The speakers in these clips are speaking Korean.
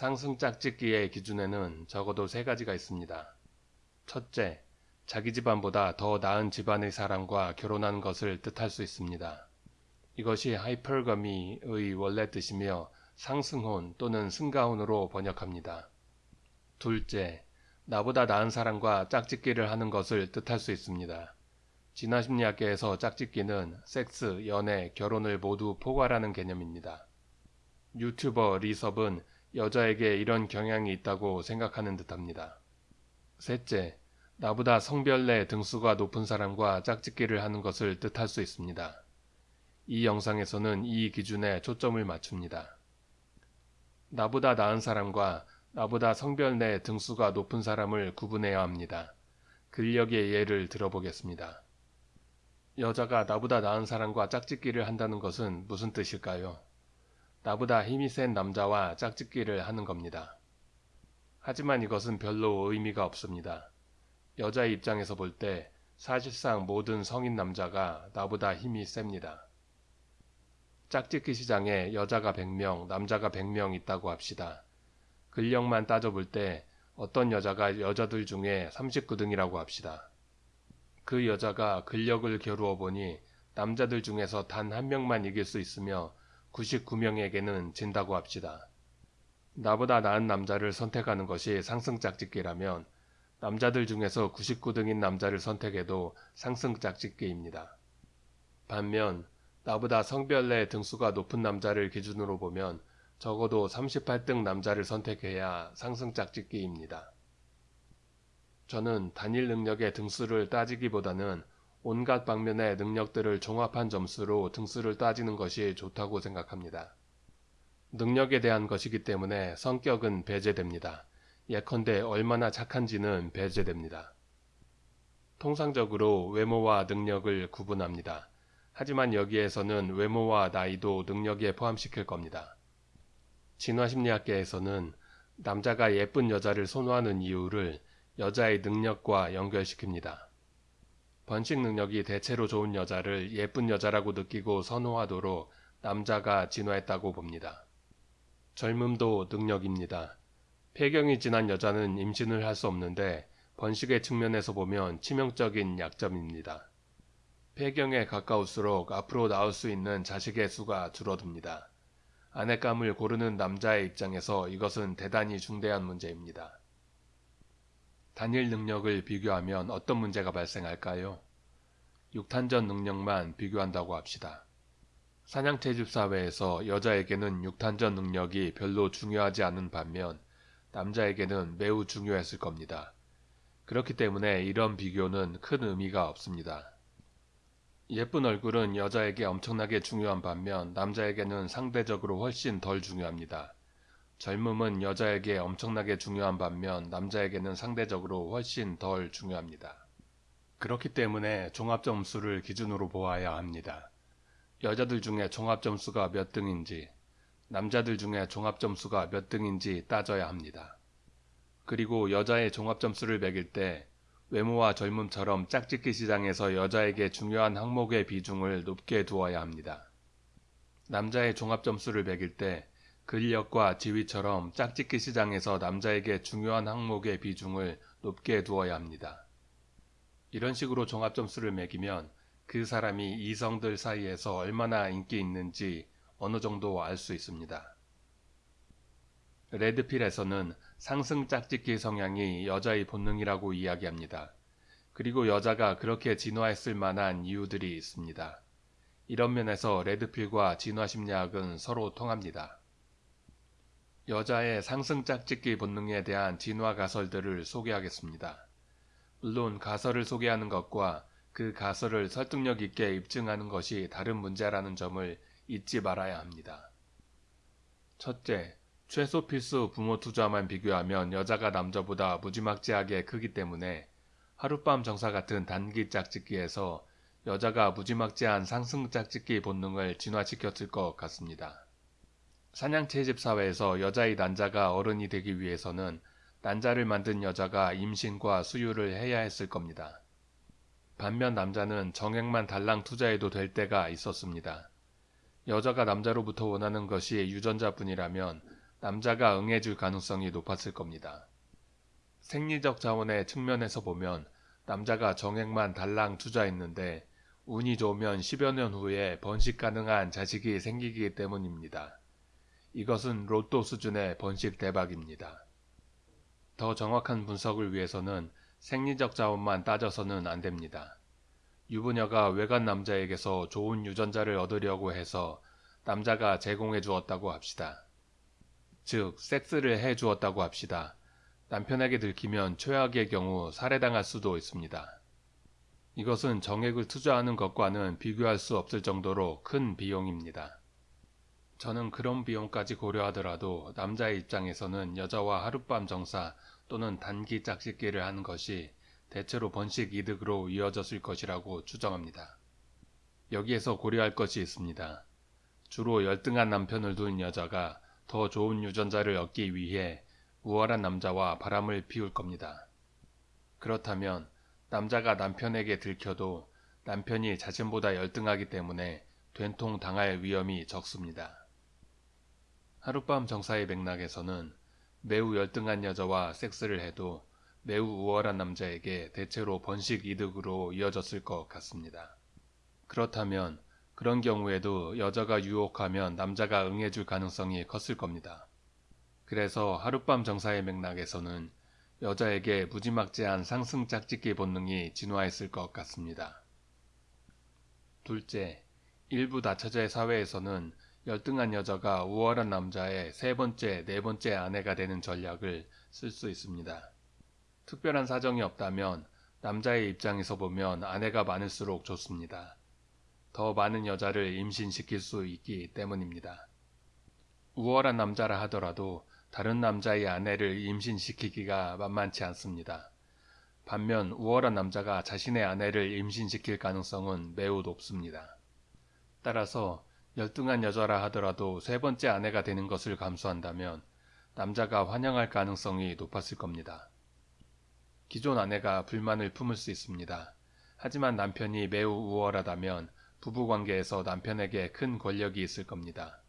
상승 짝짓기의 기준에는 적어도 세 가지가 있습니다. 첫째, 자기 집안보다 더 나은 집안의 사람과 결혼하는 것을 뜻할 수 있습니다. 이것이 하이퍼거미의 원래 뜻이며 상승혼 또는 승가혼으로 번역합니다. 둘째, 나보다 나은 사람과 짝짓기를 하는 것을 뜻할 수 있습니다. 진화심리학계에서 짝짓기는 섹스, 연애, 결혼을 모두 포괄하는 개념입니다. 유튜버 리섭은 여자에게 이런 경향이 있다고 생각하는 듯합니다. 셋째, 나보다 성별 내 등수가 높은 사람과 짝짓기를 하는 것을 뜻할 수 있습니다. 이 영상에서는 이 기준에 초점을 맞춥니다. 나보다 나은 사람과 나보다 성별 내 등수가 높은 사람을 구분해야 합니다. 근력의 예를 들어보겠습니다. 여자가 나보다 나은 사람과 짝짓기를 한다는 것은 무슨 뜻일까요? 나보다 힘이 센 남자와 짝짓기를 하는 겁니다. 하지만 이것은 별로 의미가 없습니다. 여자의 입장에서 볼 때 사실상 모든 성인 남자가 나보다 힘이 셉니다. 짝짓기 시장에 여자가 100명, 남자가 100명 있다고 합시다. 근력만 따져볼 때 어떤 여자가 여자들 중에 39등이라고 합시다. 그 여자가 근력을 겨루어 보니 남자들 중에서 단 한 명만 이길 수 있으며 99명에게는 진다고 합시다. 나보다 나은 남자를 선택하는 것이 상승 짝짓기라면 남자들 중에서 99등인 남자를 선택해도 상승 짝짓기입니다. 반면 나보다 성별 내 등수가 높은 남자를 기준으로 보면 적어도 38등 남자를 선택해야 상승 짝짓기입니다. 저는 단일 능력의 등수를 따지기보다는 온갖 방면의 능력들을 종합한 점수로 등수를 따지는 것이 좋다고 생각합니다. 능력에 대한 것이기 때문에 성격은 배제됩니다. 예컨대 얼마나 착한지는 배제됩니다. 통상적으로 외모와 능력을 구분합니다. 하지만 여기에서는 외모와 나이도 능력에 포함시킬 겁니다. 진화심리학계에서는 남자가 예쁜 여자를 선호하는 이유를 여자의 능력과 연결시킵니다. 번식 능력이 대체로 좋은 여자를 예쁜 여자라고 느끼고 선호하도록 남자가 진화했다고 봅니다. 젊음도 능력입니다. 폐경이 지난 여자는 임신을 할 수 없는데 번식의 측면에서 보면 치명적인 약점입니다. 폐경에 가까울수록 앞으로 낳을 수 있는 자식의 수가 줄어듭니다. 아내감을 고르는 남자의 입장에서 이것은 대단히 중대한 문제입니다. 단일 능력을 비교하면 어떤 문제가 발생할까요? 육탄전 능력만 비교한다고 합시다. 사냥채집 사회에서 여자에게는 육탄전 능력이 별로 중요하지 않은 반면 남자에게는 매우 중요했을 겁니다. 그렇기 때문에 이런 비교는 큰 의미가 없습니다. 예쁜 얼굴은 여자에게 엄청나게 중요한 반면 남자에게는 상대적으로 훨씬 덜 중요합니다. 젊음은 여자에게 엄청나게 중요한 반면 남자에게는 상대적으로 훨씬 덜 중요합니다. 그렇기 때문에 종합점수를 기준으로 보아야 합니다. 여자들 중에 종합점수가 몇 등인지, 남자들 중에 종합점수가 몇 등인지 따져야 합니다. 그리고 여자의 종합점수를 매길 때 외모와 젊음처럼 짝짓기 시장에서 여자에게 중요한 항목의 비중을 높게 두어야 합니다. 남자의 종합점수를 매길 때 근력과 지위처럼 짝짓기 시장에서 남자에게 중요한 항목의 비중을 높게 두어야 합니다. 이런 식으로 종합점수를 매기면 그 사람이 이성들 사이에서 얼마나 인기 있는지 어느 정도 알 수 있습니다. 레드필에서는 상승 짝짓기 성향이 여자의 본능이라고 이야기합니다. 그리고 여자가 그렇게 진화했을 만한 이유들이 있습니다. 이런 면에서 레드필과 진화심리학은 서로 통합니다. 여자의 상승 짝짓기 본능에 대한 진화 가설들을 소개하겠습니다. 물론 가설을 소개하는 것과 그 가설을 설득력 있게 입증하는 것이 다른 문제라는 점을 잊지 말아야 합니다. 첫째, 최소 필수 부모 투자만 비교하면 여자가 남자보다 무지막지하게 크기 때문에 하룻밤 정사 같은 단기 짝짓기에서 여자가 무지막지한 상승 짝짓기 본능을 진화시켰을 것 같습니다. 사냥채집 사회에서 여자의 난자가 어른이 되기 위해서는 난자를 만든 여자가 임신과 수유를 해야 했을 겁니다. 반면 남자는 정액만 달랑 투자해도 될 때가 있었습니다. 여자가 남자로부터 원하는 것이 유전자뿐이라면 남자가 응해줄 가능성이 높았을 겁니다. 생리적 자원의 측면에서 보면 남자가 정액만 달랑 투자했는데 운이 좋으면 10여 년 후에 번식 가능한 자식이 생기기 때문입니다. 이것은 로또 수준의 번식 대박입니다. 더 정확한 분석을 위해서는 생리적 자원만 따져서는 안 됩니다. 유부녀가 외간 남자에게서 좋은 유전자를 얻으려고 해서 남자가 제공해 주었다고 합시다. 즉, 섹스를 해 주었다고 합시다. 남편에게 들키면 최악의 경우 살해당할 수도 있습니다. 이것은 정액을 투자하는 것과는 비교할 수 없을 정도로 큰 비용입니다. 저는 그런 비용까지 고려하더라도 남자의 입장에서는 여자와 하룻밤 정사 또는 단기 짝짓기를 하는 것이 대체로 번식 이득으로 이어졌을 것이라고 추정합니다. 여기에서 고려할 것이 있습니다. 주로 열등한 남편을 둔 여자가 더 좋은 유전자를 얻기 위해 우월한 남자와 바람을 피울 겁니다. 그렇다면 남자가 남편에게 들켜도 남편이 자신보다 열등하기 때문에 된통 당할 위험이 적습니다. 하룻밤 정사의 맥락에서는 매우 열등한 여자와 섹스를 해도 매우 우월한 남자에게 대체로 번식 이득으로 이어졌을 것 같습니다. 그렇다면 그런 경우에도 여자가 유혹하면 남자가 응해줄 가능성이 컸을 겁니다. 그래서 하룻밤 정사의 맥락에서는 여자에게 무지막지한 상승 짝짓기 본능이 진화했을 것 같습니다. 둘째, 일부 다처제 사회에서는 열등한 여자가 우월한 남자의 세 번째, 네 번째 아내가 되는 전략을 쓸 수 있습니다. 특별한 사정이 없다면 남자의 입장에서 보면 아내가 많을수록 좋습니다. 더 많은 여자를 임신시킬 수 있기 때문입니다. 우월한 남자라 하더라도 다른 남자의 아내를 임신시키기가 만만치 않습니다. 반면 우월한 남자가 자신의 아내를 임신시킬 가능성은 매우 높습니다. 따라서 열등한 여자라 하더라도 세 번째 아내가 되는 것을 감수한다면 남자가 환영할 가능성이 높았을 겁니다. 기존 아내가 불만을 품을 수 있습니다. 하지만 남편이 매우 우월하다면 부부관계에서 남편에게 큰 권력이 있을 겁니다.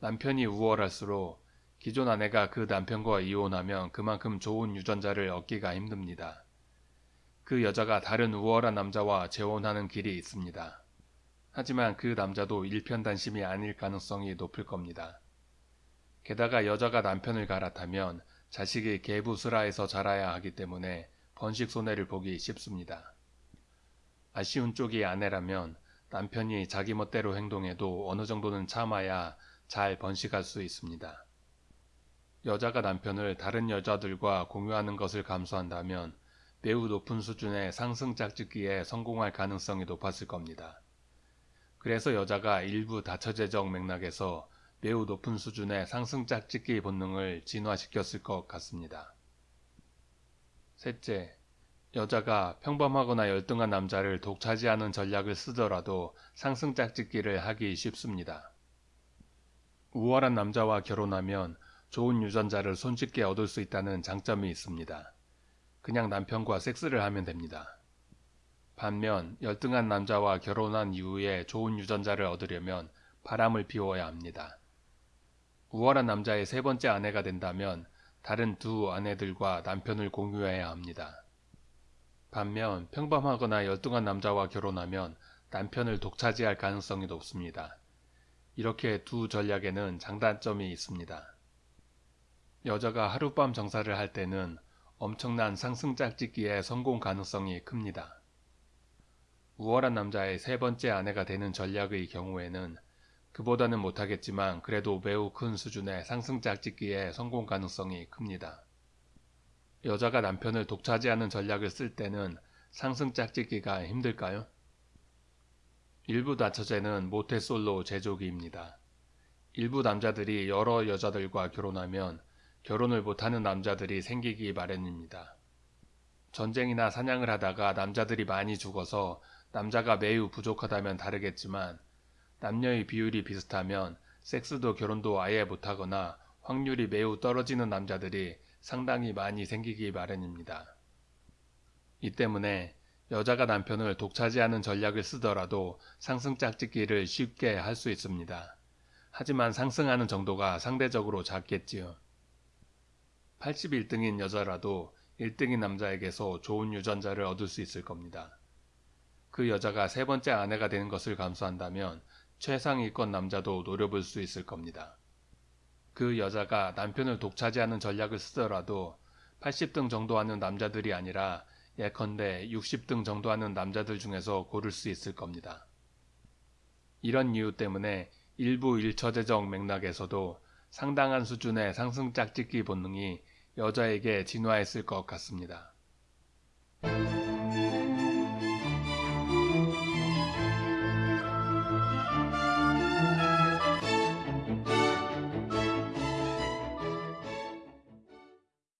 남편이 우월할수록 기존 아내가 그 남편과 이혼하면 그만큼 좋은 유전자를 얻기가 힘듭니다. 그 여자가 다른 우월한 남자와 재혼하는 길이 있습니다. 하지만 그 남자도 일편단심이 아닐 가능성이 높을 겁니다. 게다가 여자가 남편을 갈아타면 자식이 개부스라에서 자라야 하기 때문에 번식 손해를 보기 쉽습니다. 아쉬운 쪽이 아내라면 남편이 자기 멋대로 행동해도 어느 정도는 참아야 잘 번식할 수 있습니다. 여자가 남편을 다른 여자들과 공유하는 것을 감수한다면 매우 높은 수준의 상승 짝짓기에 성공할 가능성이 높았을 겁니다. 그래서 여자가 일부 다처제적 맥락에서 매우 높은 수준의 상승 짝짓기 본능을 진화시켰을 것 같습니다. 셋째, 여자가 평범하거나 열등한 남자를 독차지하는 전략을 쓰더라도 상승 짝짓기를 하기 쉽습니다. 우월한 남자와 결혼하면 좋은 유전자를 손쉽게 얻을 수 있다는 장점이 있습니다. 그냥 남편과 섹스를 하면 됩니다. 반면 열등한 남자와 결혼한 이후에 좋은 유전자를 얻으려면 바람을 피워야 합니다. 우월한 남자의 세 번째 아내가 된다면 다른 두 아내들과 남편을 공유해야 합니다. 반면 평범하거나 열등한 남자와 결혼하면 남편을 독차지할 가능성이 높습니다. 이렇게 두 전략에는 장단점이 있습니다. 여자가 하룻밤 정사를 할 때는 엄청난 상승 짝짓기의 성공 가능성이 큽니다. 우월한 남자의 세 번째 아내가 되는 전략의 경우에는 그보다는 못하겠지만 그래도 매우 큰 수준의 상승 짝짓기의 성공 가능성이 큽니다. 여자가 남편을 독차지하는 전략을 쓸 때는 상승 짝짓기가 힘들까요? 일부 다처제는 모태솔로 제조기입니다. 일부 남자들이 여러 여자들과 결혼하면 결혼을 못하는 남자들이 생기기 마련입니다. 전쟁이나 사냥을 하다가 남자들이 많이 죽어서 남자가 매우 부족하다면 다르겠지만 남녀의 비율이 비슷하면 섹스도 결혼도 아예 못하거나 확률이 매우 떨어지는 남자들이 상당히 많이 생기기 마련입니다. 이 때문에 여자가 남편을 독차지하는 전략을 쓰더라도 상승 짝짓기를 쉽게 할 수 있습니다. 하지만 상승하는 정도가 상대적으로 작겠지요. 81등인 여자라도 1등인 남자에게서 좋은 유전자를 얻을 수 있을 겁니다. 그 여자가 세 번째 아내가 되는 것을 감수한다면 최상위권 남자도 노려볼 수 있을 겁니다. 그 여자가 남편을 독차지하는 전략을 쓰더라도 80등 정도 하는 남자들이 아니라 예컨대 60등 정도 하는 남자들 중에서 고를 수 있을 겁니다. 이런 이유 때문에 일부 일처제적 맥락에서도 상당한 수준의 상승 짝짓기 본능이 여자에게 진화했을 것 같습니다.